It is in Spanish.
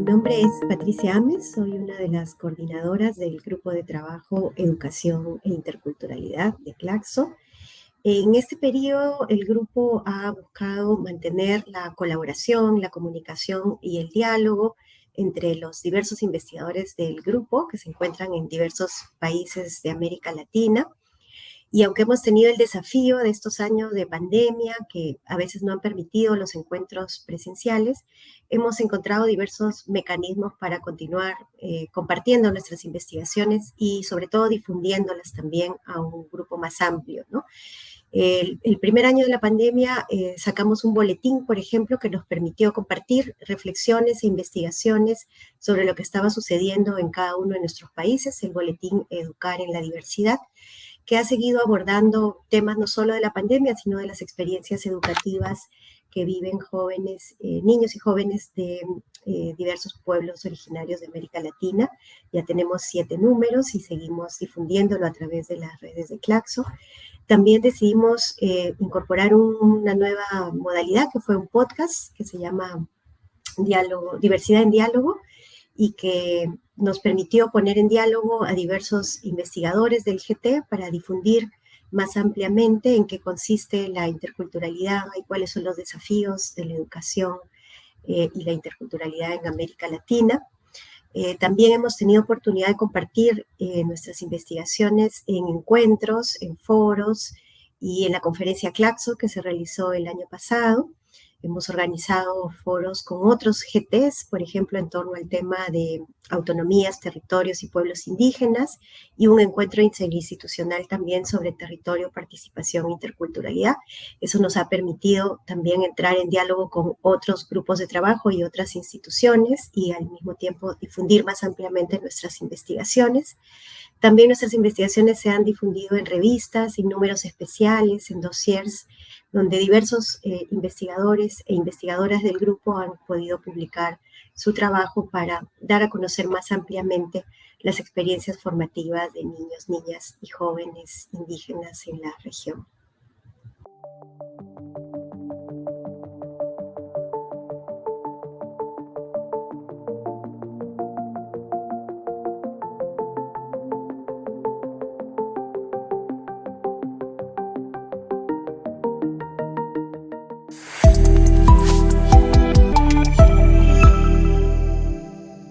Mi nombre es Patricia Ames, soy una de las coordinadoras del Grupo de Trabajo Educación e Interculturalidad de Claxo. En este periodo, el grupo ha buscado mantener la colaboración, la comunicación y el diálogo entre los diversos investigadores del grupo que se encuentran en diversos países de América Latina y aunque hemos tenido el desafío de estos años de pandemia, que a veces no han permitido los encuentros presenciales, hemos encontrado diversos mecanismos para continuar eh, compartiendo nuestras investigaciones y sobre todo difundiéndolas también a un grupo más amplio. El, primer año de la pandemia eh, sacamos un boletín, por ejemplo, que nos permitió compartir reflexiones e investigaciones sobre lo que estaba sucediendo en cada uno de nuestros países, el boletín Educar en la Diversidad que ha seguido abordando temas no solo de la pandemia, sino de las experiencias educativas que viven jóvenes, eh, niños y jóvenes de eh, diversos pueblos originarios de América Latina. Ya tenemos siete números y seguimos difundiéndolo a través de las redes de Claxo. También decidimos eh, incorporar una nueva modalidad que fue un podcast que se llama Diálogo, Diversidad en Diálogo y que nos permitió poner en diálogo a diversos investigadores del GT para difundir más ampliamente en qué consiste la interculturalidad y cuáles son los desafíos de la educación eh, y la interculturalidad en América Latina. Eh, también hemos tenido oportunidad de compartir eh, nuestras investigaciones en encuentros, en foros y en la conferencia Claxo que se realizó el año pasado. Hemos organizado foros con otros GTs, por ejemplo, en torno al tema de autonomías, territorios y pueblos indígenas, y un encuentro interinstitucional también sobre territorio, participación e interculturalidad. Eso nos ha permitido también entrar en diálogo con otros grupos de trabajo y otras instituciones y al mismo tiempo difundir más ampliamente nuestras investigaciones. También nuestras investigaciones se han difundido en revistas, en números especiales, en dossiers, donde diversos eh, e investigadoras del grupo han podido publicar su trabajo para dar a conocer más ampliamente las experiencias formativas de niños, niñas y jóvenes indígenas en la región.